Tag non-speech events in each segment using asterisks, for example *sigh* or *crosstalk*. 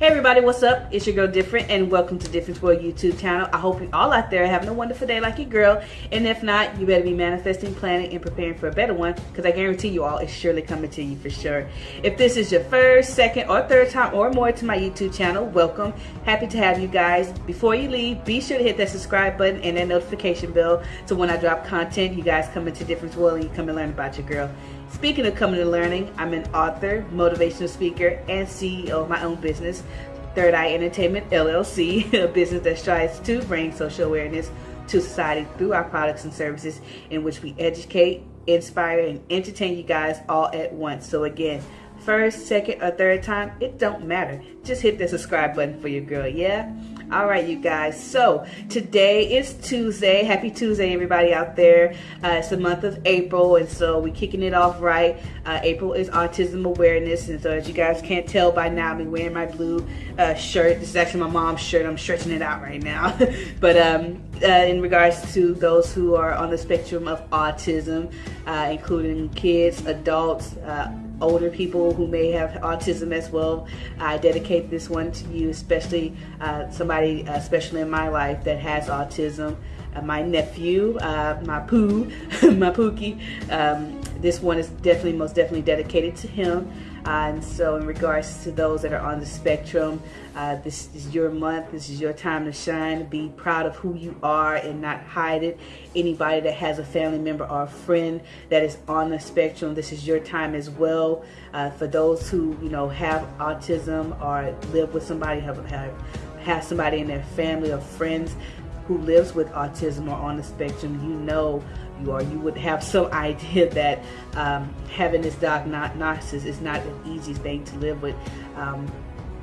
Hey everybody, what's up? It's your girl Different and welcome to Difference World YouTube channel. I hope you all out there are having a wonderful day like your girl. And if not, you better be manifesting, planning, and preparing for a better one because I guarantee you all it's surely coming to you for sure. If this is your first, second, or third time or more to my YouTube channel, welcome. Happy to have you guys. Before you leave, be sure to hit that subscribe button and that notification bell so when I drop content, you guys come into Difference World and you come and learn about your girl. Speaking of coming and learning, I'm an author, motivational speaker, and CEO of my own business, Third Eye Entertainment LLC, *laughs* a business that strives to bring social awareness to society through our products and services in which we educate, inspire, and entertain you guys all at once. So again, first, second, or third time, it don't matter. Just hit the subscribe button for your girl, yeah? All right, you guys. So today is Tuesday. Happy Tuesday, everybody out there. Uh, it's the month of April, and so we're kicking it off right. Uh, April is Autism Awareness, and so as you guys can't tell by now, I'm wearing my blue uh, shirt. This is actually my mom's shirt. I'm stretching it out right now. *laughs* but um, uh, in regards to those who are on the spectrum of autism, uh, including kids, adults, uh, older people who may have autism as well. I dedicate this one to you, especially uh, somebody, uh, especially in my life, that has autism. Uh, my nephew, uh, my poo, *laughs* my pookie. Um, this one is definitely, most definitely dedicated to him. Uh, and so in regards to those that are on the spectrum, uh, this is your month. This is your time to shine. Be proud of who you are and not hide it. Anybody that has a family member or a friend that is on the spectrum, this is your time as well. Uh, for those who, you know, have autism or live with somebody, have, have, have somebody in their family or friends who lives with autism or on the spectrum, you know you are. you would have some *laughs* idea that um, having this diagnosis is not an easy thing to live with. Um,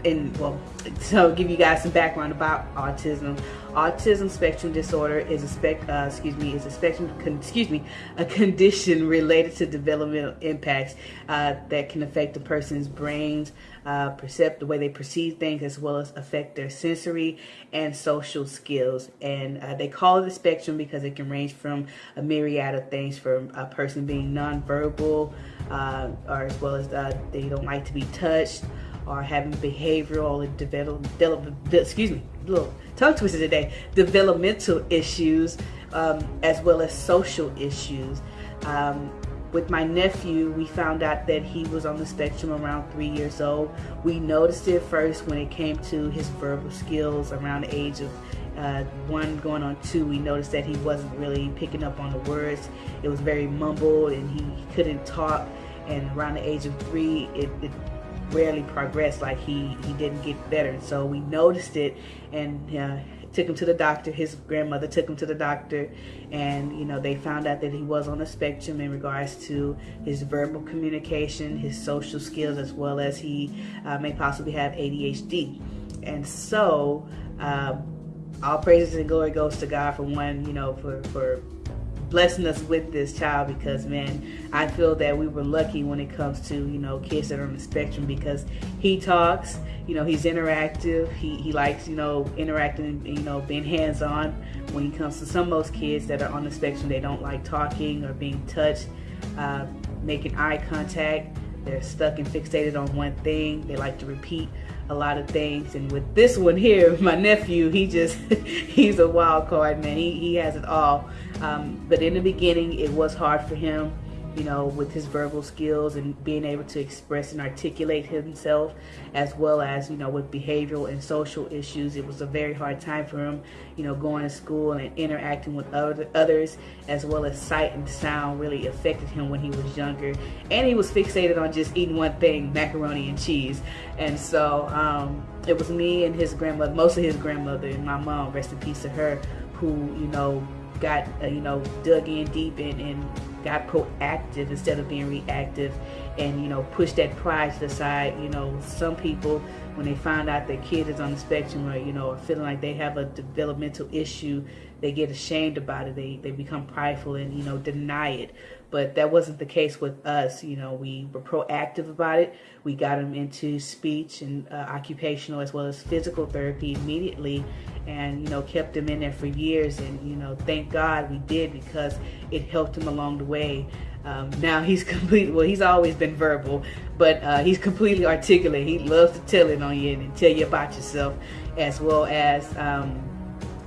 and well, so give you guys some background about autism. Autism spectrum disorder is a spec, uh, excuse me, is a spectrum, excuse me, a condition related to developmental impacts uh, that can affect a person's brains, uh, percept the way they perceive things, as well as affect their sensory and social skills. And uh, they call it a spectrum because it can range from a myriad of things, from a person being nonverbal, uh, or as well as uh, they don't like to be touched or having behavioral and develop, excuse me, little tongue twister today, developmental issues um, as well as social issues. Um, with my nephew, we found out that he was on the spectrum around three years old. We noticed it first when it came to his verbal skills around the age of uh, one going on two. We noticed that he wasn't really picking up on the words. It was very mumbled and he, he couldn't talk. And around the age of three, it, it rarely progressed like he he didn't get better. So we noticed it and uh, took him to the doctor. His grandmother took him to the doctor and you know they found out that he was on the spectrum in regards to his verbal communication his social skills as well as he uh, may possibly have ADHD and so uh, all praises and glory goes to God for one you know for for blessing us with this child because man i feel that we were lucky when it comes to you know kids that are on the spectrum because he talks you know he's interactive. He, he likes you know interacting you know being hands-on. When it comes to some of those kids that are on the spectrum they don't like talking or being touched uh, making eye contact. They're stuck and fixated on one thing. They like to repeat a lot of things. And with this one here *laughs* my nephew he just *laughs* he's a wild card man. He, he has it all um, but in the beginning it was hard for him you know, with his verbal skills and being able to express and articulate himself, as well as, you know, with behavioral and social issues. It was a very hard time for him, you know, going to school and interacting with other, others, as well as sight and sound really affected him when he was younger. And he was fixated on just eating one thing, macaroni and cheese. And so um, it was me and his grandmother, mostly his grandmother and my mom, rest in peace to her, who, you know, got, uh, you know, dug in deep and, and got proactive instead of being reactive and you know push that pride to the side. You know some people when they find out their kid is on the spectrum or you know or feeling like they have a developmental issue they get ashamed about it. They they become prideful and you know deny it but that wasn't the case with us. You know, we were proactive about it. We got them into speech and uh, occupational as well as physical therapy immediately and, you know, kept them in there for years. And, you know, thank God we did because it helped him along the way. Um, now he's *laughs* complete. Well, he's always been verbal, but uh, he's completely articulate. He loves to tell it on you and tell you about yourself, as well as um,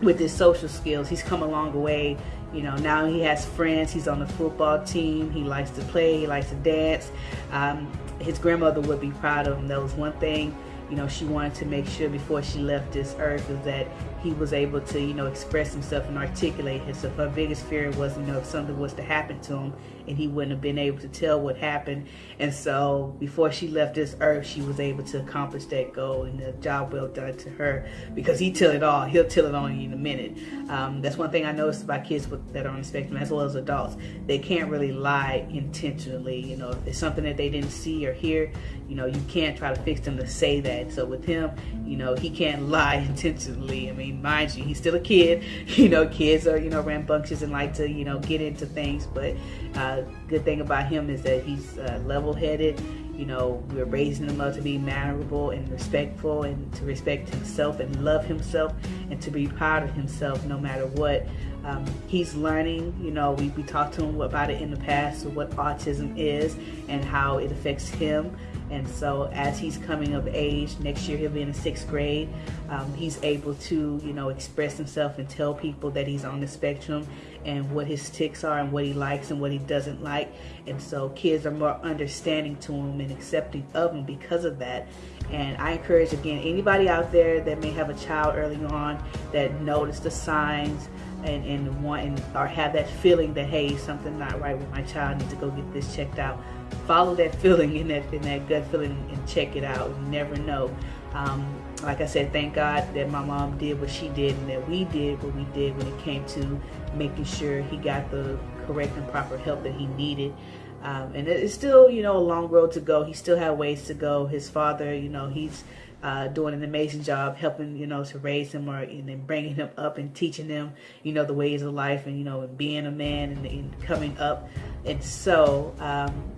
with his social skills. He's come a long way. You know, now he has friends. He's on the football team. He likes to play. He likes to dance. Um, his grandmother would be proud of him. That was one thing you know, she wanted to make sure before she left this earth is that he was able to, you know, express himself and articulate himself. Her biggest fear was, you know, if something was to happen to him and he wouldn't have been able to tell what happened. And so before she left this earth, she was able to accomplish that goal and the job well done to her because he tell it all. He'll tell it on you in a minute. Um, that's one thing I noticed about kids with, that are on the spectrum as well as adults. They can't really lie intentionally. You know, if it's something that they didn't see or hear, you know, you can't try to fix them to say that. So with him, you know, he can't *laughs* lie intentionally. I mean, mind you, he's still a kid. *laughs* You know, kids are, you know, rambunctious and like to, you know, get into things. But uh, good thing about him is that he's uh, level-headed. You know, we're raising him up to be mannerable and respectful and to respect himself and love himself and to be proud of himself no matter what. Um, he's learning, you know, we, we talked to him about it in the past, so what autism is and how it affects him. And so as he's coming of age, next year he'll be in the sixth grade, um, he's able to, you know, express himself and tell people that he's on the spectrum and what his ticks are and what he likes and what he doesn't like. And so kids are more understanding to him and accepting of him because of that. And I encourage, again, anybody out there that may have a child early on that notice the signs, and, and want or have that feeling that hey something not right with my child I need to go get this checked out. Follow that *laughs* feeling in that in that gut feeling and check it out. You never know. Um, like I said thank God that my mom did what she did and that we did what we did when it came to making sure he got the correct and proper help that he needed. Um, and it's still you know a long road to go. He still had ways to go. His father you know he's uh, doing an amazing job helping, you know, to raise him or and then bringing him up and teaching them, you know, the ways of life and, you know, being a man and, and coming up. And so um,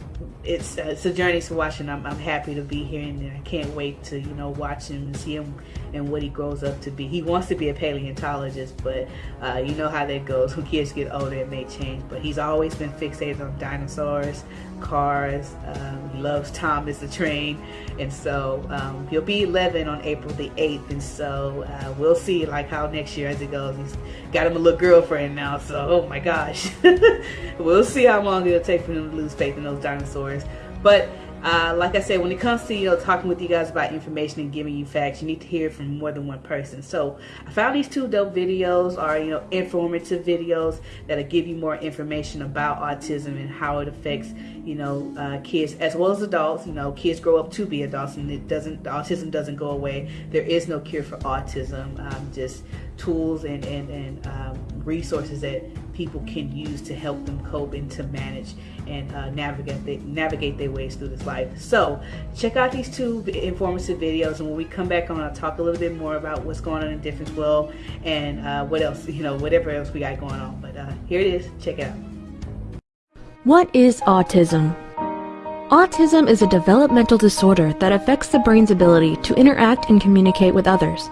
it's, uh, it's a journey to watch and I'm, I'm happy to be here and I can't wait to, you know, watch him and see him and what he grows up to be. He wants to be a paleontologist, but uh, you know how that goes. *laughs* When kids get older, it may change. But he's always been fixated on dinosaurs, cars. Um, he loves Thomas the Train. And so um, he'll be 11 on April the 8th. And so uh, we'll see like how next year as it goes. He's got him a little girlfriend now. So, oh my gosh. *laughs* we'll see how long it'll take for him to lose faith in those dinosaurs. But uh, like I said, when it comes to, you know, talking with you guys about information and giving you facts, you need to hear from more than one person. So I found these two dope videos are, you know, informative videos that'll give you more information about autism and how it affects, you know, uh, kids as well as adults. You know, kids grow up to be adults and it doesn't, autism doesn't go away. There is no cure for autism, um, just tools and, and, and um, resources that people can use to help them cope and to manage and uh, navigate they, navigate their ways through this life. So check out these two informative videos, and when we come back on, I'll talk a little bit more about what's going on in Difference World and uh, what else, you know, whatever else we got going on. But uh, here it is. Check it out. What is autism? Autism is a developmental disorder that affects the brain's ability to interact and communicate with others.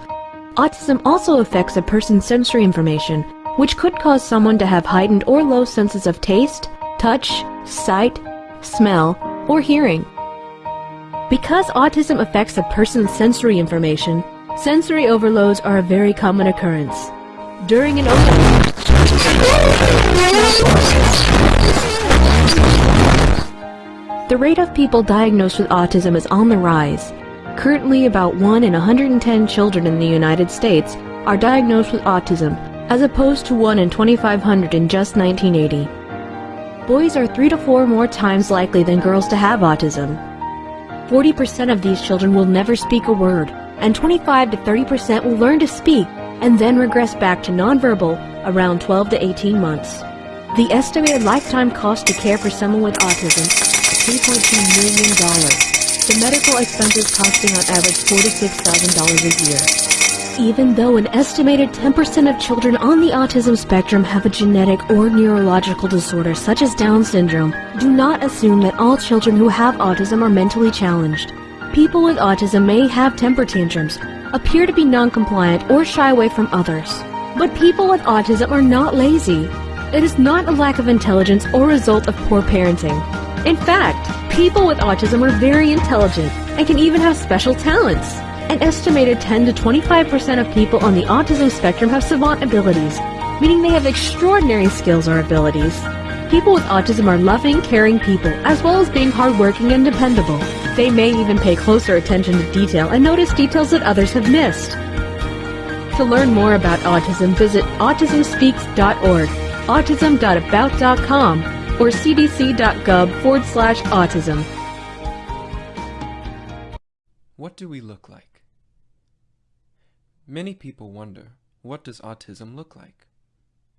Autism also affects a person's sensory information, which could cause someone to have heightened or low senses of taste, touch, sight, smell, or hearing. Because autism affects a person's sensory information, sensory overloads are a very common occurrence. During an the rate of people diagnosed with autism is on the rise. Currently, about 1 in 110 children in the United States are diagnosed with autism, as opposed to 1 in 2,500 in just 1980 boys are three to four more times likely than girls to have autism. 40% of these children will never speak a word, and 25 to 30% will learn to speak and then regress back to nonverbal around 12 to 18 months. The estimated lifetime cost to care for someone with autism is $3.2 million. The medical expenses costing on average 4 to $6,000 a year even though an estimated 10% of children on the autism spectrum have a genetic or neurological disorder such as Down syndrome, do not assume that all children who have autism are mentally challenged. People with autism may have temper tantrums, appear to be non-compliant, or shy away from others. But people with autism are not lazy. It is not a lack of intelligence or result of poor parenting. In fact, people with autism are very intelligent and can even have special talents. An estimated 10 to 25% of people on the autism spectrum have savant abilities, meaning they have extraordinary skills or abilities. People with autism are loving, caring people, as well as being hardworking and dependable. They may even pay closer attention to detail and notice details that others have missed. To learn more about autism, visit autismspeaks.org, autism.about.com, or cdc.gov forward slash autism. What do we look like? Many people wonder, what does autism look like?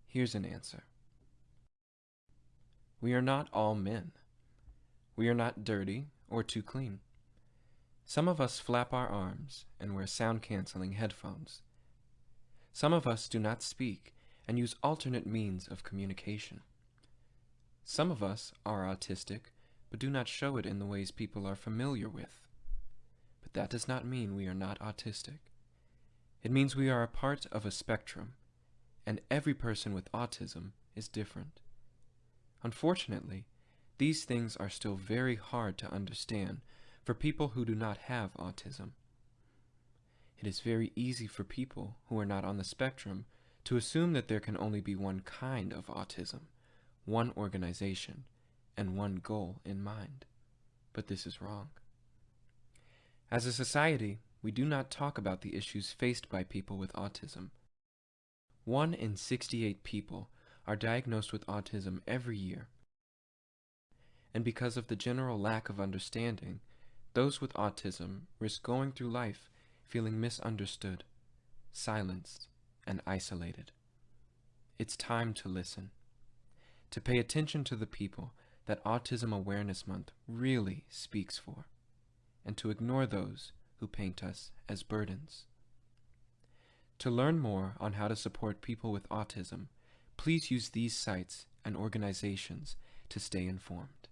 Here's an answer. We are not all men. We are not dirty or too clean. Some of us flap our arms and wear sound-canceling headphones. Some of us do not speak and use alternate means of communication. Some of us are autistic but do not show it in the ways people are familiar with. But that does not mean we are not autistic. It means we are a part of a spectrum, and every person with autism is different. Unfortunately, these things are still very hard to understand for people who do not have autism. It is very easy for people who are not on the spectrum to assume that there can only be one kind of autism, one organization, and one goal in mind. But this is wrong. As a society, we do not talk about the issues faced by people with autism. One in 68 people are diagnosed with autism every year. And because of the general lack of understanding, those with autism risk going through life feeling misunderstood, silenced, and isolated. It's time to listen, to pay attention to the people that Autism Awareness Month really speaks for, and to ignore those who paint us as burdens. To learn more on how to support people with autism, Please use these sites and organizations to stay informed.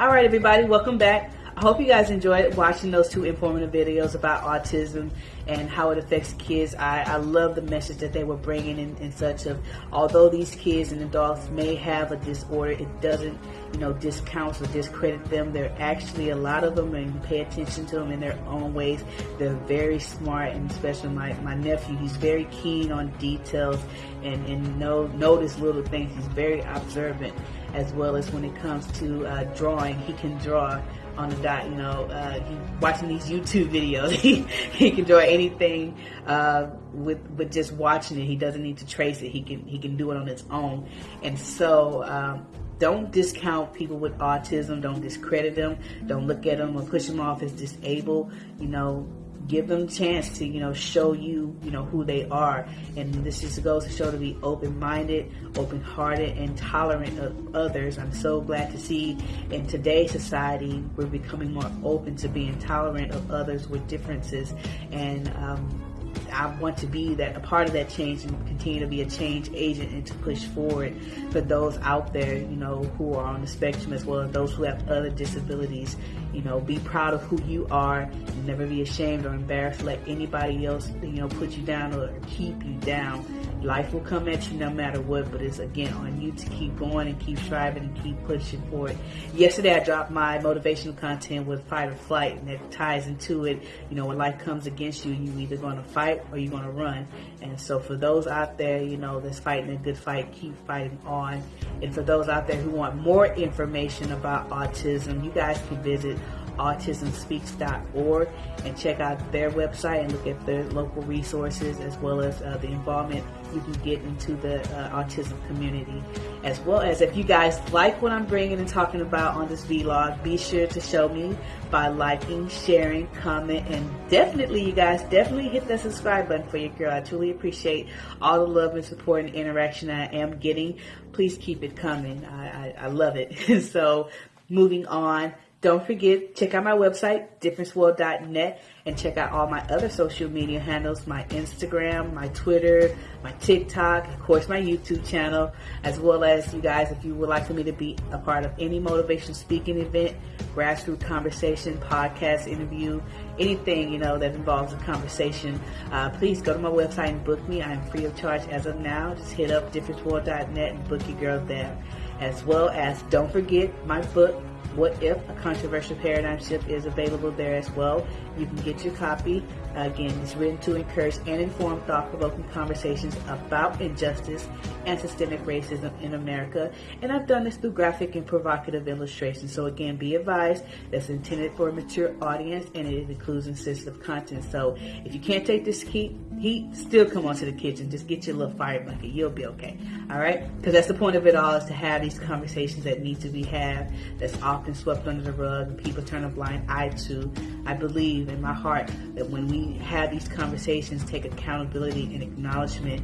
All right, everybody, welcome back. I hope you guys enjoyed watching those two informative videos about autism and how it affects kids. I, I love the message that they were bringing in, in such of, although these kids and adults may have a disorder, it doesn't, you know, discount or discredit them. They're actually, a lot of them, and pay attention to them in their own ways. They're very smart, and especially my, my nephew, he's very keen on details and, and know, notice little things. He's very observant as well as when it comes to uh, drawing, he can draw on the dot. You know, uh, he watching these YouTube videos, *laughs* he he can draw anything uh, with with just watching it. He doesn't need to trace it. He can he can do it on his own. And so. Um, don't discount people with autism. Don't discredit them. Don't look at them or push them off as disabled. You know, give them a chance to, you know, show you, you know, who they are. And this just goes to show to be open-minded, open-hearted, and tolerant of others. I'm so glad to see in today's society, we're becoming more open to being tolerant of others with differences. And, um, I want to be that a part of that change and continue to be a change agent and to push forward for those out there, you know, who are on the spectrum as well as those who have other disabilities. You know, be proud of who you are never be ashamed or embarrassed let anybody else, you know, put you down or keep you down. Life will come at you no matter what, but it's again on you to keep going and keep striving and keep pushing for it. Yesterday I dropped my motivational content with fight or flight and that ties into it. You know, when life comes against you, you either going to fight or you're going to run. And so for those out there, you know, that's fighting a good fight, keep fighting on. And for those out there who want more information about autism, you guys can visit autismspeaks.org and check out their website and look at their local resources as well as uh, the involvement you can get into the uh, autism community. As well as if you guys like what I'm bringing and talking about on this vlog, be sure to show me by liking, sharing, comment, and definitely, you guys, definitely hit that subscribe button for your girl. I truly appreciate all the love and support and interaction I am getting. Please keep it coming. I, I, I love it. *laughs* so moving on don't forget, check out my website, differenceworld.net, and check out all my other social media handles, my Instagram, my Twitter, my TikTok, of course, my YouTube channel, as well as you guys, if you would like for me to be a part of any motivation speaking event, grassroots conversation, podcast, interview, anything, you know, that involves a conversation, uh, please go to my website and book me. I am free of charge as of now. Just hit up differenceworld.net and book your girl there. As well as, don't forget my book, what If? A Controversial Paradigm Shift is available there as well. You can get your copy. Again, it's written to encourage and inform thought-provoking conversations about injustice and systemic racism in America. And I've done this through graphic and provocative illustrations. So again, be advised that's intended for a mature audience and it includes insensitive content. So if you can't take this heat, heat still come onto the kitchen. Just get your little fire bucket. You'll be okay. All right? Because that's the point of it all is to have these conversations that need to be had that's often swept under the rug people turn a blind eye to. I believe in my heart that when we have these conversations, take accountability and acknowledgement,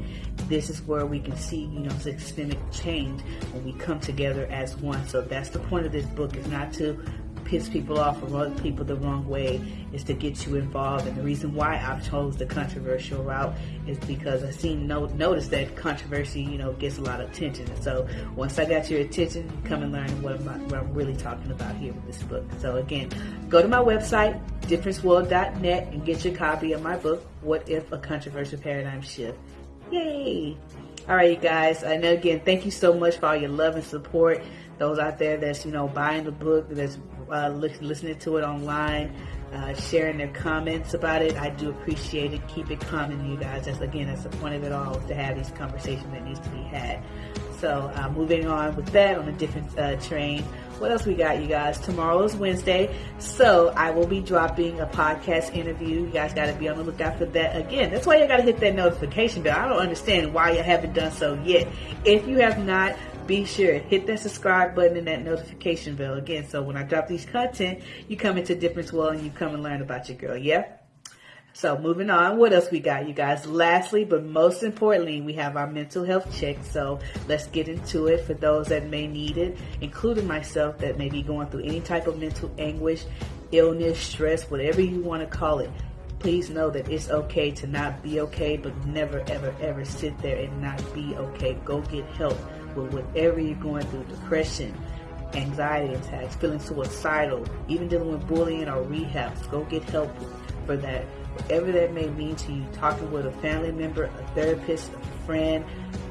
this is where we can see, you know, systemic change when we come together as one. So that's the point of this book is not to piss people off or rub people the wrong way is to get you involved. And the reason why I've chose the controversial route is because I seen no, notice that controversy, you know, gets a lot of attention. And so once I got your attention, come and learn what what I'm really talking about here with this book. So again, go to my website, differenceworld.net and get your copy of my book, What If a Controversial Paradigm Shift. Yay! All right, you guys. I know again, thank you so much for all your love and support. Those out there that's you know buying the book, that's uh, listening to it online, uh, sharing their comments about it. I do appreciate it. Keep it coming, you guys. That's again, that's the point of it all is to have these conversations that needs to be had. So uh, moving on with that on a different uh, train. What else we got, you guys? Tomorrow is Wednesday, so I will be dropping a podcast interview. You guys got to be on the lookout for that. Again, that's why you got to hit that notification bell. I don't understand why you haven't done so yet. If you have not, be sure hit that subscribe button and that notification bell again. So when I drop these content, you come into Difference World and you come and learn about your girl. Yeah. So moving on, what else we got, you guys? Lastly, but most importantly, we have our mental health check. So let's get into it for those that may need it, including myself that may be going through any type of mental anguish, illness, stress, whatever you want to call it. Please know that it's okay to not be okay, but never, ever, ever sit there and not be okay. Go get help with whatever you're going through, depression, anxiety attacks, feeling suicidal, even dealing with bullying or rehabs. Go get help for that. Whatever that may mean to you, talking with a family member, a therapist, a friend,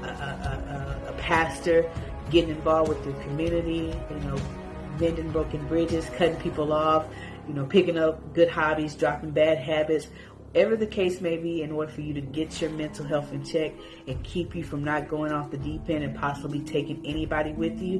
a, a, a, a pastor, getting involved with your community, you know, mending broken bridges, cutting people off, you know, picking up good hobbies, dropping bad habits, whatever the case may be, in order for you to get your mental health in check and keep you from not going off the deep end and possibly taking anybody with you,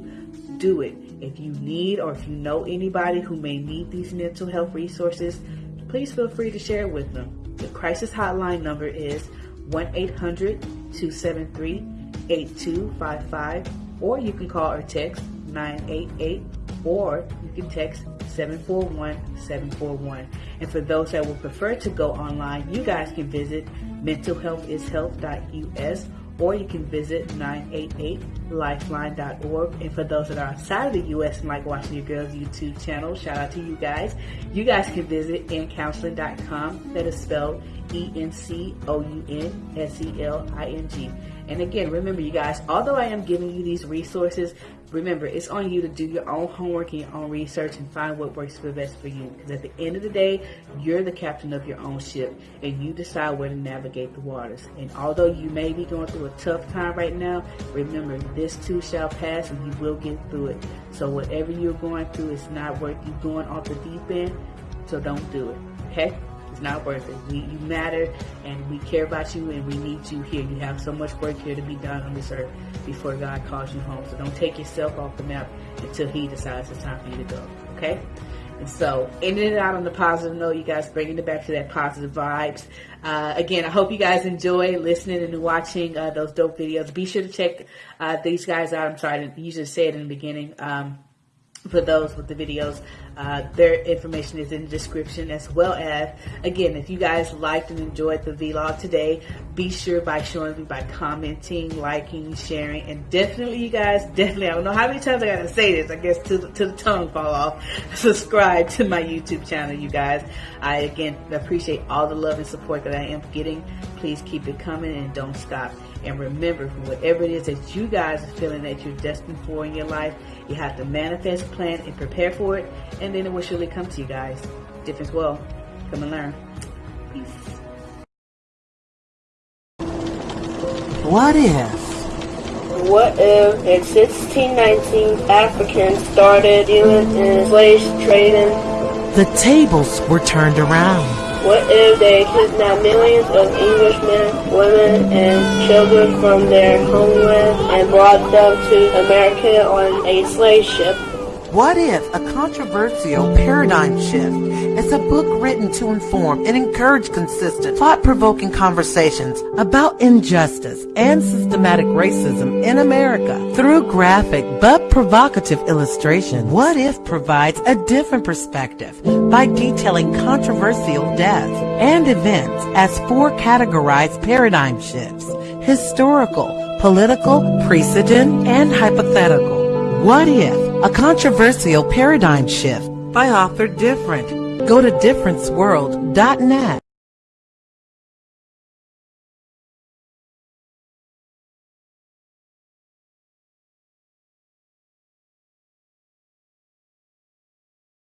do it. If you need or if you know anybody who may need these mental health resources, please feel free to share it with them. The crisis hotline number is 1 800 273 8255, or you can call or text 988, or you can text 741-741. And for those that would prefer to go online, you guys can visit mentalhealthishealth.us or you can visit 988lifeline.org. And for those that are outside of the U.S. and like watching your girls YouTube channel, shout out to you guys. You guys can visit encounseling.com. That is spelled E-N-C-O-U-N-S-E-L-I-N-G. And again, remember you guys, although I am giving you these resources, remember it's on you to do your own homework and your own research and find what works for best for you. Because at the end of the day, you're the captain of your own ship and you decide where to navigate the waters. And although you may be going through a tough time right now, remember this too shall pass and you will get through it. So whatever you're going through, it's not worth you going off the deep end. So don't do it. Okay? It's not worth it. We, you matter and we care about you and we need you here. You have so much work here to be done on this earth before God calls you home. So don't take yourself off the map until He decides it's time for you to go. Okay? And so, ending it out on the positive note, you guys bringing it back to that positive vibes. Uh, again, I hope you guys enjoy listening and watching uh, those dope videos. Be sure to check uh, these guys out. I'm sorry, I usually say it in the beginning. Um, for those with the videos. Uh, their information is in the description as well as, again, if you guys liked and enjoyed the vlog today, be sure by showing me by commenting, liking, sharing, and definitely, you guys, definitely, I don't know how many times I gotta say this, I guess to, to the tongue fall off, *laughs* subscribe to my YouTube channel, you guys. I, again, appreciate all the love and support that I am getting. Please keep it coming and don't stop. And remember, whatever it is that you guys are feeling that you're destined for in your life, you have to manifest, plan, and prepare for it, and then it will surely come to you guys. Difference well. Come and learn. Peace. What if? What if in 1619 Africans started dealing in slave trading? The tables were turned around. What if they kidnapped millions of Englishmen, women, and children from their homeland and brought them to America on a slave ship? What if a controversial paradigm shift is a book written to inform and encourage consistent, thought-provoking conversations about injustice and systematic racism in America through graphic but provocative illustration? What if provides a different perspective by detailing controversial deaths and events as four categorized paradigm shifts, historical, political, precedent, and hypothetical. What if? A controversial paradigm shift by author Different. Go to differenceworld.net.